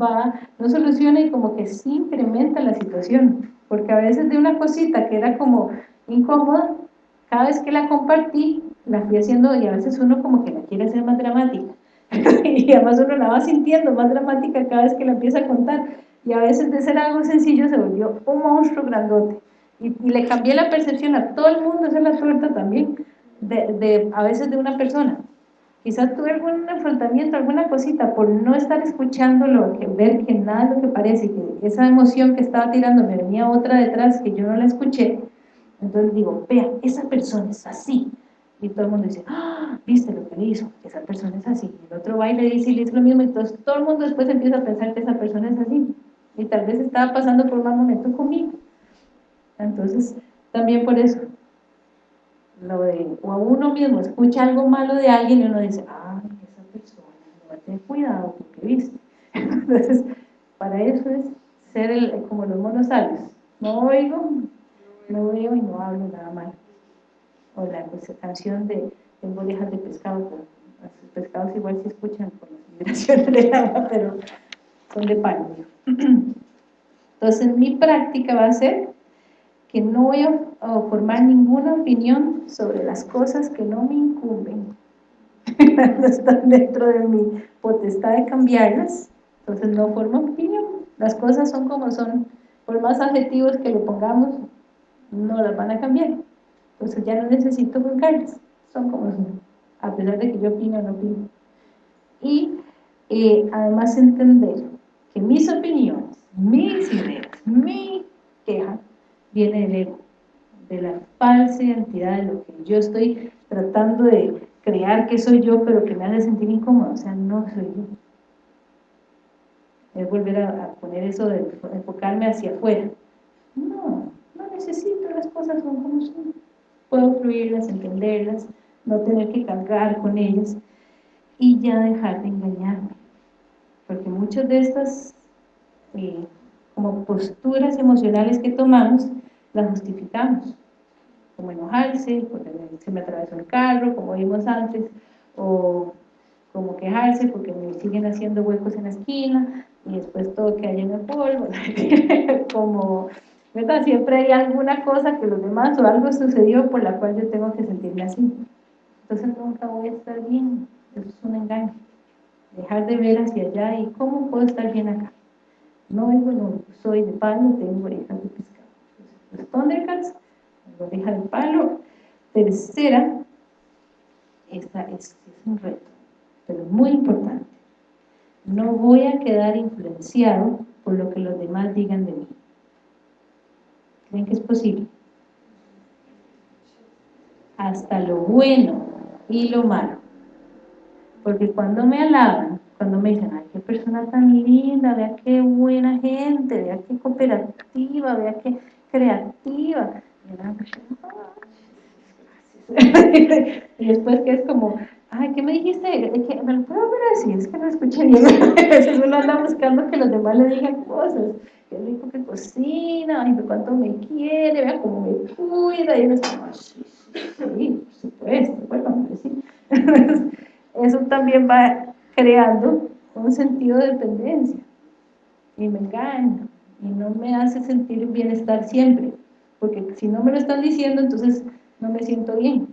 va, no soluciona y como que sí incrementa la situación, porque a veces de una cosita que era como incómoda, cada vez que la compartí, la fui haciendo y a veces uno como que la quiere hacer más dramática. Y además uno la va sintiendo más dramática cada vez que la empieza a contar. Y a veces de ser algo sencillo se volvió un monstruo grandote. Y, le cambié la percepción a todo el mundo, esa es la suerte también de, de, a veces de una persona. Quizás tuve algún enfrentamiento, alguna cosita por no estar escuchándolo, que ver que nada es lo que parece, que esa emoción que estaba tirando me venía otra detrás que yo no la escuché. Entonces digo, vea, esa persona es así. Y todo el mundo dice, ah, ¿viste lo que le hizo? Esa persona es así. Y el otro va y le dice y le dice lo mismo. Entonces todo el mundo después empieza a pensar que esa persona es así. Y tal vez estaba pasando por un mal momento conmigo. Entonces, también por eso, lo de, o a uno mismo escucha algo malo de alguien y uno dice, ah, esa persona, no va a tener cuidado porque viste. Entonces, para eso es ser el, como los monos No oigo, no veo y no hablo nada mal. O la canción de Tengo de pescado, los pescados igual se escuchan con las vibraciones del agua, pero son de pan. Entonces, mi práctica va a ser que no voy a, formar ninguna opinión sobre las cosas que no me incumben, no están dentro de mi potestad de cambiarlas, entonces no formo opinión, las cosas son como son, por más adjetivos que le pongamos, no las van a cambiar, entonces ya no necesito juzgarlas, son como son, a pesar de que yo opino o no opino. Y eh, además entender que mis opiniones, mis ideas, mi queja, viene del ego, de la falsa identidad de lo que yo estoy tratando de crear que soy yo, pero que me hace sentir incómodo, o sea, no soy yo. Es volver a, poner eso de enfocarme hacia afuera. No, no necesito, las cosas son como son. Puedo fluirlas, entenderlas, no tener que cargar con ellas y ya dejar de engañarme. Porque muchas de estas eh, como posturas emocionales que tomamos, las justificamos. Como enojarse, porque se me atravesó el carro, como vimos antes, o como quejarse porque me siguen haciendo huecos en la esquina, y después todo que hay en el polvo, como, ¿verdad? Siempre hay alguna cosa que los demás, o algo sucedió por la cual yo tengo que sentirme así. Entonces nunca voy a estar bien, eso es un engaño. Dejar de ver hacia allá y cómo puedo estar bien acá. No no soy de palo, tengo orejas de pescado. Los Thundercats, la oreja de palo. Tercera, esta es, un reto, pero muy importante. No voy a quedar influenciado por lo que los demás digan de mí. ¿Creen que es posible? Hasta lo bueno y lo malo. Porque cuando me alaban, cuando me dicen, ay, qué persona tan linda, vea qué buena gente, vea qué cooperativa, vea qué creativa. y después que es como, ay, ¿qué me dijiste? ¿Me lo puedo ver así? Es que no escuché bien. Veces uno anda buscando que los demás le digan cosas. Qué rico que cocina, ay, cuánto me quiere, vea cómo me cuida. Y uno está sí, sí, por supuesto, bueno, sí. Eso también va creando un sentido de dependencia y me engaña y no me hace sentir bienestar siempre porque si no me lo están diciendo entonces no me siento bien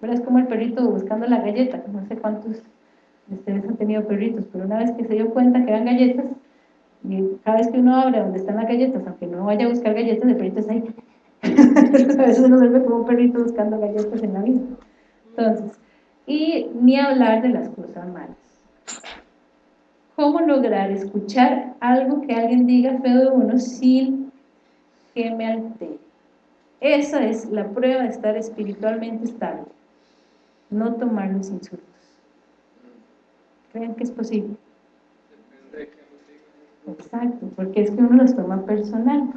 pero es como el perrito buscando la galleta no sé cuántos de ustedes han tenido perritos pero una vez que se dio cuenta que eran galletas cada vez que uno abre donde están las galletas aunque no vaya a buscar galletas el perrito está ahí a veces uno vuelve como un perrito buscando galletas en la vida entonces y ni hablar de las cosas malas ¿Cómo lograr escuchar algo que alguien diga feo de uno sin que me altere? Esa es la prueba de estar espiritualmente estable. No tomar los insultos. ¿Creen que es posible? Exacto, porque es que uno los toma personal.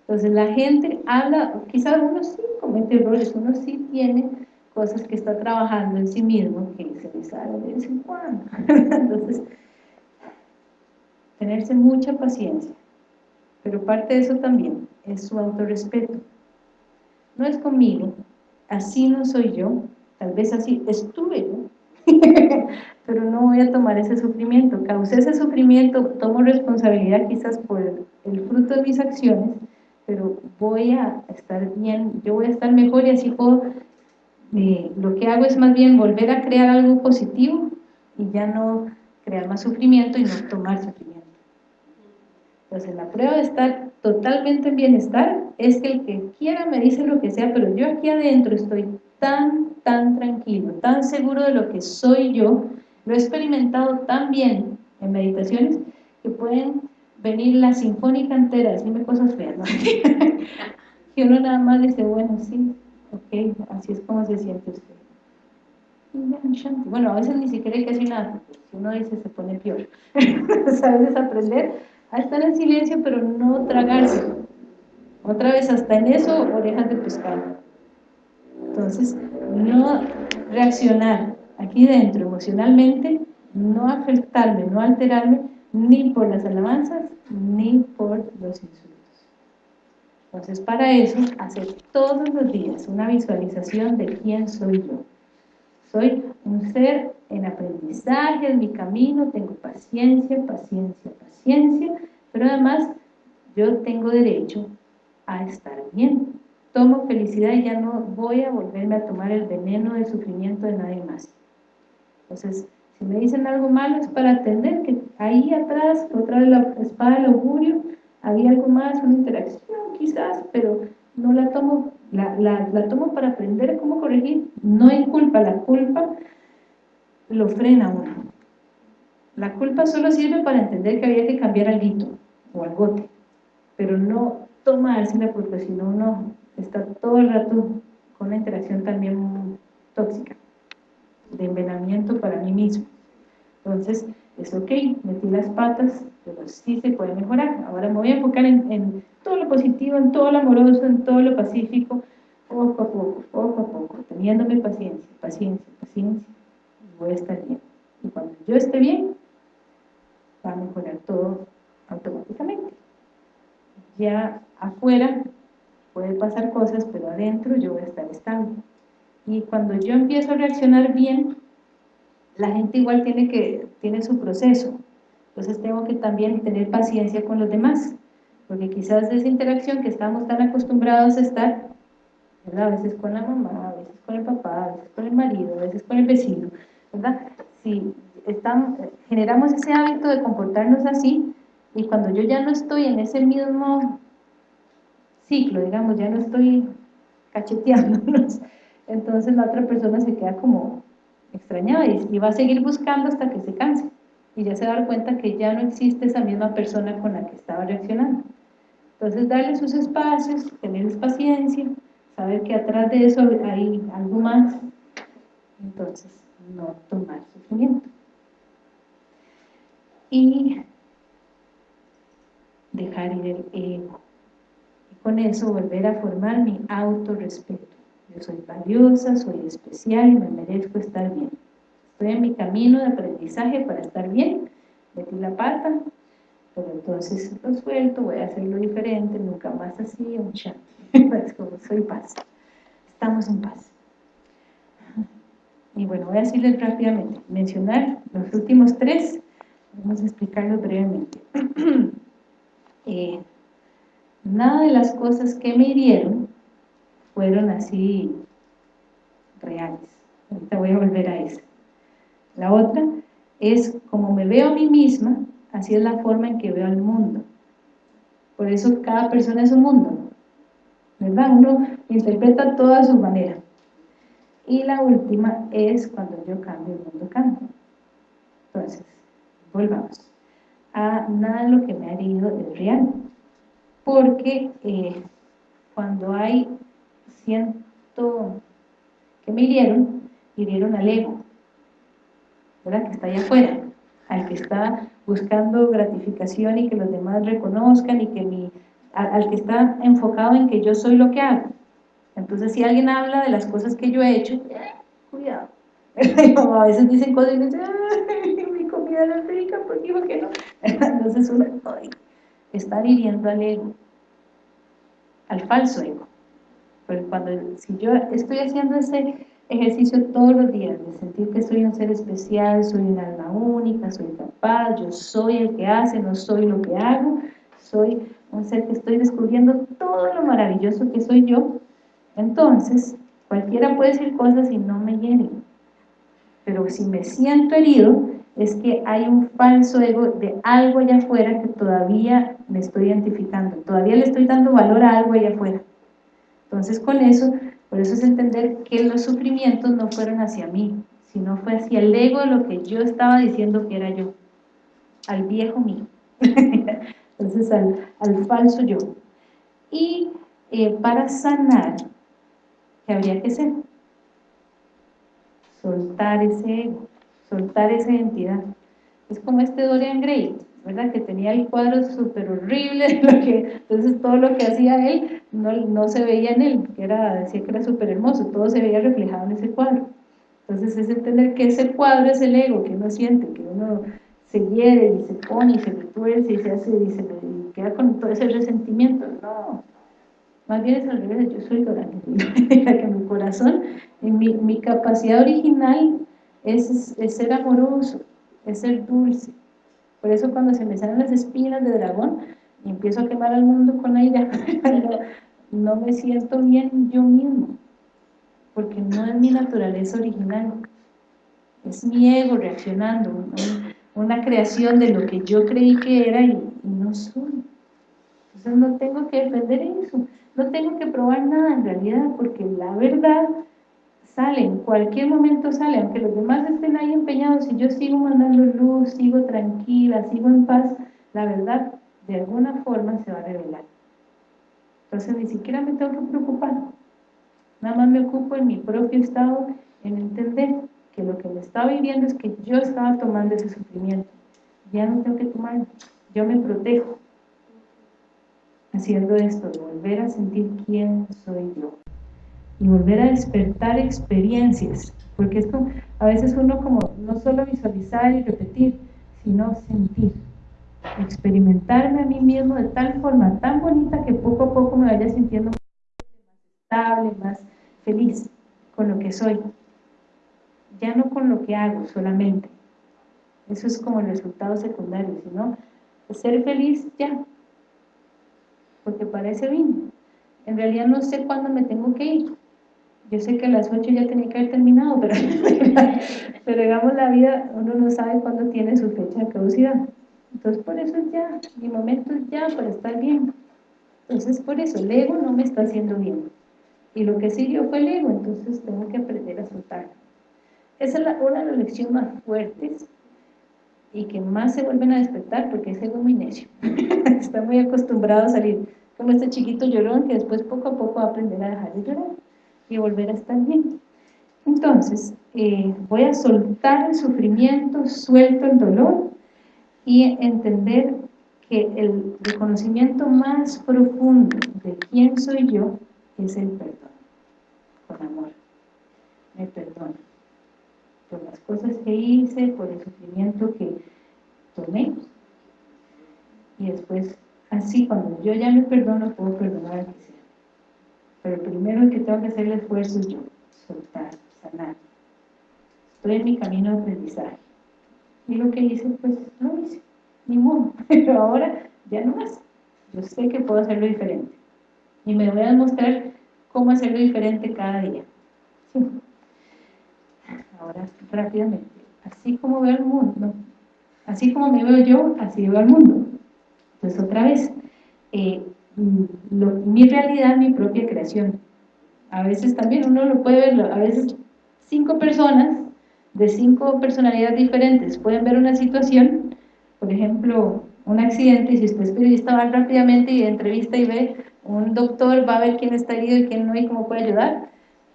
Entonces la gente habla, quizás uno sí comete errores, uno sí tiene cosas que está trabajando en sí mismo que se le sale de vez en cuando. Entonces, tenerse mucha paciencia, pero parte de eso también es su autorrespeto. No es conmigo, así no soy yo, tal vez así estuve yo, pero no voy a tomar ese sufrimiento, causé ese sufrimiento, tomo responsabilidad quizás por el fruto de mis acciones, pero voy a estar bien, yo voy a estar mejor y así puedo eh, lo que hago es más bien volver a crear algo positivo y ya no crear más sufrimiento y no tomar sufrimiento. Entonces la prueba de estar totalmente en bienestar es que el que quiera me dice lo que sea, pero yo aquí adentro estoy tan, tan tranquilo, tan seguro de lo que soy yo, lo he experimentado tan bien en meditaciones que pueden venir la sinfónica entera, decirme cosas feas, que uno nada más dice, bueno, sí, ok, así es como se siente usted. Bueno, a veces ni siquiera hay que decir nada, si uno dice se pone peor. a veces aprender a estar en silencio, pero no tragarse. Otra vez, hasta en eso, orejas de pescado. Entonces, no reaccionar aquí dentro emocionalmente, no afectarme, no alterarme, ni por las alabanzas, ni por los insultos. Entonces, para eso, hacer todos los días una visualización de quién soy yo. Soy un ser en aprendizaje, en mi camino, tengo paciencia, paciencia, paciencia, pero además yo tengo derecho a estar bien. Tomo felicidad y ya no voy a volverme a tomar el veneno de sufrimiento de nadie más. Entonces, si me dicen algo malo es para atender que ahí atrás, otra vez la espada del augurio, había algo más, una interacción quizás, pero no la tomo, la, la, tomo para aprender cómo corregir. No hay culpa, la culpa lo frena uno. La culpa solo sirve para entender que había que cambiar al grito o al bote, pero no tomársela porque si no uno está todo el rato con una interacción también tóxica, de envenenamiento para mí mismo. Entonces, es ok, metí las patas, pero sí se puede mejorar. Ahora me voy a enfocar en, todo lo positivo, en todo lo amoroso, en todo lo pacífico, poco a poco, poco a poco, teniéndome paciencia, paciencia, paciencia, voy a estar bien. Y cuando yo esté bien, va a mejorar todo automáticamente. Ya afuera puede pasar cosas, pero adentro yo voy a estar estable. Y cuando yo empiezo a reaccionar bien, la gente igual tiene, que, tiene su proceso. Entonces tengo que también tener paciencia con los demás, porque quizás esa interacción que estamos tan acostumbrados a estar, a veces con la mamá, a veces con el papá, a veces con el marido, a veces con el vecino, ¿verdad? Si estamos, generamos ese hábito de comportarnos así, y cuando yo ya no estoy en ese mismo ciclo, digamos, ya no estoy cacheteándonos, entonces la otra persona se queda como extrañada y va a seguir buscando hasta que se canse y ya se va cuenta que ya no existe esa misma persona con la que estaba reaccionando. Entonces darle sus espacios, tener paciencia, saber que atrás de eso hay algo más, entonces no tomar sufrimiento. Y dejar ir el ego. Con eso volver a formar mi autorrespeto. Yo soy valiosa, soy especial y me merezco estar bien. Estoy en mi camino de aprendizaje para estar bien, metí la pata, pero entonces lo suelto, voy a hacerlo diferente, nunca más así, un chat. es como soy paz. Estamos en paz. Y bueno, voy a decirles rápidamente, mencionar los últimos tres, vamos a explicarlos brevemente. Eh, nada de las cosas que me hirieron fueron así reales. Ahorita voy a volver a eso. La otra es como me veo a mí misma, así es la forma en que veo al mundo. Por eso cada persona es un mundo, ¿verdad? Uno interpreta todo a su manera. Y la última es cuando yo cambio, el mundo cambia. Entonces, volvamos. A nada de lo que me ha herido es real. Porque eh, cuando hay ciento que me hirieron, hirieron al ego. ¿verdad? que está allá afuera, al que está buscando gratificación y que los demás reconozcan y que mi, al, que está enfocado en que yo soy lo que hago. Entonces, si alguien habla de las cosas que yo he hecho, cuidado. a veces dicen cosas y dicen, mi comida no es rica, ¿por digo que no? Entonces uno está hiriendo al ego, al falso ego. Pero cuando, si yo estoy haciendo ese ejercicio todos los días, de sentir que soy un ser especial, soy un alma única, soy capaz, yo soy el que hace, no soy lo que hago, soy un ser que estoy descubriendo todo lo maravilloso que soy yo, entonces cualquiera puede decir cosas y no me hieren. Pero si me siento herido, es que hay un falso ego de algo allá afuera que todavía me estoy identificando, todavía le estoy dando valor a algo allá afuera. Entonces con eso por eso es entender que los sufrimientos no fueron hacia mí, sino fue hacia el ego lo que yo estaba diciendo que era yo, al viejo mí, entonces al, falso yo. Y eh, para sanar, ¿qué habría que hacer? Soltar ese ego, soltar esa identidad. Es como este Dorian Gray, ¿verdad? Que tenía el cuadro súper horrible, lo que, entonces todo lo que hacía él no, no se veía en él, que era, decía que era súper hermoso, todo se veía reflejado en ese cuadro. Entonces es entender que ese cuadro es el ego, que uno siente, que uno se hiere y se pone y se retuerce y se hace y se queda con todo ese resentimiento. No, más bien es al revés, yo soy la que mi corazón, mi, mi capacidad original es, es ser amoroso, es ser dulce, por eso cuando se me salen las espinas de dragón y empiezo a quemar al mundo con ella, no, me siento bien yo mismo, porque no es mi naturaleza original, es mi ego reaccionando, una creación de lo que yo creí que era y, no soy. Entonces no tengo que defender eso, no tengo que probar nada en realidad, porque la verdad sale, cualquier momento sale, aunque los demás estén ahí empeñados, si yo sigo mandando luz, sigo tranquila, sigo en paz, la verdad de alguna forma se va a revelar. Entonces ni siquiera me tengo que preocupar, nada más me ocupo en mi propio estado, en entender que lo que me estaba viviendo es que yo estaba tomando ese sufrimiento, ya no tengo que tomarlo, yo me protejo haciendo esto, volver a sentir quién soy yo y volver a despertar experiencias, porque esto a veces uno como no solo visualizar y repetir, sino sentir, experimentarme a mí mismo de tal forma tan bonita que poco a poco me vaya sintiendo más estable, más feliz con lo que soy, ya no con lo que hago solamente, eso es como el resultado secundario, sino ser feliz ya, porque para ese vino. En realidad no sé cuándo me tengo que ir, yo sé que a las 8 ya tenía que haber terminado, pero, pero digamos la vida, uno no sabe cuándo tiene su fecha de caducidad. Entonces por eso es ya, mi momento es ya para estar bien. Entonces por eso el ego no me está haciendo bien. Y lo que siguió fue el ego, entonces tengo que aprender a soltarlo. Esa es una de las lecciones más fuertes y que más se vuelven a despertar porque ese ego muy necio. está muy acostumbrado a salir como este chiquito llorón que después poco a poco va a aprender a dejar de llorar y volver a estar bien. Entonces, eh, voy a soltar el sufrimiento, suelto el dolor y entender que el reconocimiento más profundo de quién soy yo es el perdón, con amor. Me perdono por las cosas que hice, por el sufrimiento que tomé. Y después, así cuando yo ya me perdono, puedo perdonar a que pero primero que tengo que hacer el esfuerzo es yo, soltar, sanar. Estoy en mi camino de aprendizaje. Y lo que hice, pues lo hice, ni modo. Pero ahora ya no más. Yo sé que puedo hacerlo diferente. Y me voy a demostrar cómo hacerlo diferente cada día. Ahora, rápidamente. Así como veo el mundo, así como me veo yo, así veo al mundo. Entonces, otra vez, eh, mi realidad, mi propia creación. A veces también uno lo puede ver, a veces cinco personas de cinco personalidades diferentes pueden ver una situación, por ejemplo, un accidente, y si usted es periodista va rápidamente y entrevista y ve, un doctor va a ver quién está herido y quién no y cómo puede ayudar,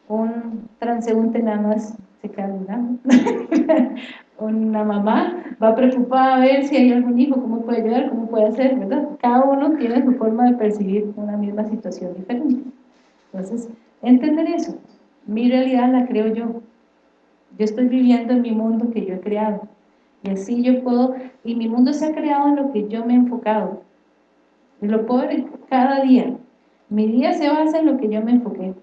un transeúnte nada más se queda mirando, una mamá va preocupada a ver si hay algún hijo, cómo puede ayudar, cómo puede hacer, ¿verdad? Cada uno tiene su forma de percibir una misma situación diferente. Entonces, entender eso, mi realidad la creo yo. Yo estoy viviendo en mi mundo que yo he creado. Y así yo puedo, y mi mundo se ha creado en lo que yo me he enfocado. Y lo puedo cada día. Mi día se basa en lo que yo me enfoqué.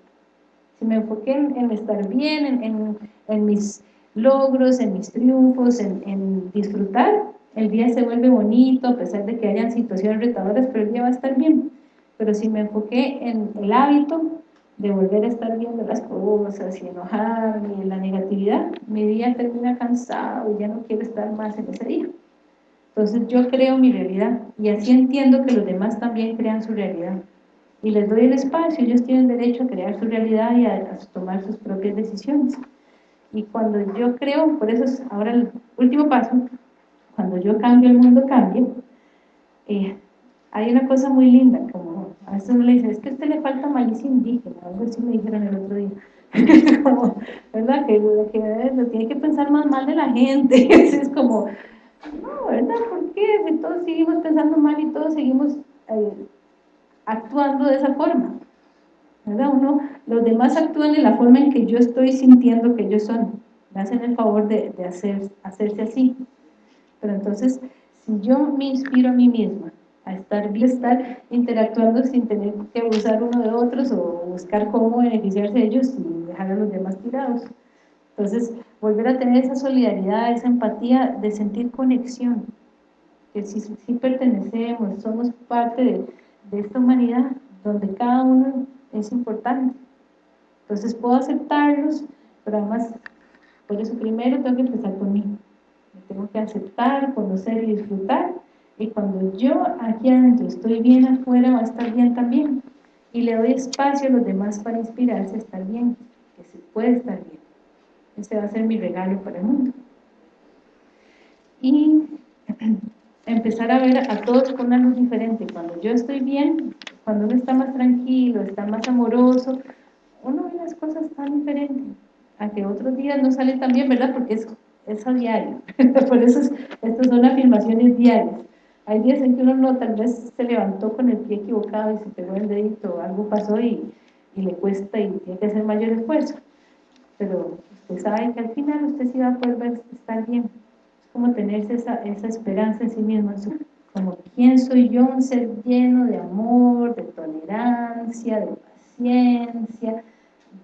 Si me enfoqué en, estar bien, en, en mis logros, en mis triunfos, en, disfrutar, el día se vuelve bonito, a pesar de que hayan situaciones retadoras, pero el día va a estar bien. Pero si me enfoqué en el hábito de volver a estar viendo las cosas y enojarme en la negatividad, mi día termina cansado y ya no quiero estar más en ese día. Entonces yo creo mi realidad y así entiendo que los demás también crean su realidad. Y les doy el espacio, ellos tienen derecho a crear su realidad y a tomar sus propias decisiones. Y cuando yo creo, por eso es ahora el último paso, cuando yo cambio, el mundo cambia, eh, hay una cosa muy linda, como A veces uno le dice, es que a usted le falta malicia indígena, algo así me dijeron el otro día. como, ¿verdad? Que, que tiene que pensar más mal de la gente. es como, no, ¿verdad? ¿Por qué? Si todos seguimos pensando mal y todos seguimos eh, actuando de esa forma. ¿Verdad? Uno, los demás actúan de la forma en que yo estoy sintiendo que ellos son. Me hacen el favor de, de hacer, hacerse así. Pero entonces, si yo me inspiro a mí misma a estar, estar interactuando sin tener que abusar uno de otros o buscar cómo beneficiarse de ellos y dejar a los demás tirados. Entonces, volver a tener esa solidaridad, esa empatía de sentir conexión, que si, si pertenecemos, somos parte de, de esta humanidad, donde cada uno es importante. Entonces puedo aceptarlos, pero además, por eso primero tengo que empezar conmigo. Me tengo que aceptar, conocer y disfrutar, y cuando yo aquí adentro estoy bien afuera, va a estar bien también. Y le doy espacio a los demás para inspirarse a estar bien, que se puede estar bien. Ese va a ser mi regalo para el mundo. Y empezar a ver a todos con una luz diferente. Cuando yo estoy bien, cuando uno está más tranquilo, está más amoroso, uno ve las cosas tan diferentes. A que otros días no sale tan bien, ¿verdad? Porque es, es a diario. Por eso estas son afirmaciones diarias. Hay días en que uno no, tal vez se levantó con el pie equivocado y se pegó el dedito, algo pasó y, y le cuesta y tiene que hacer mayor esfuerzo. Pero usted sabe que al final usted sí va a poder estar bien. Es como tenerse esa, esa esperanza en sí mismo, como quién soy yo, un ser lleno de amor, de tolerancia, de paciencia,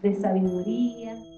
de sabiduría.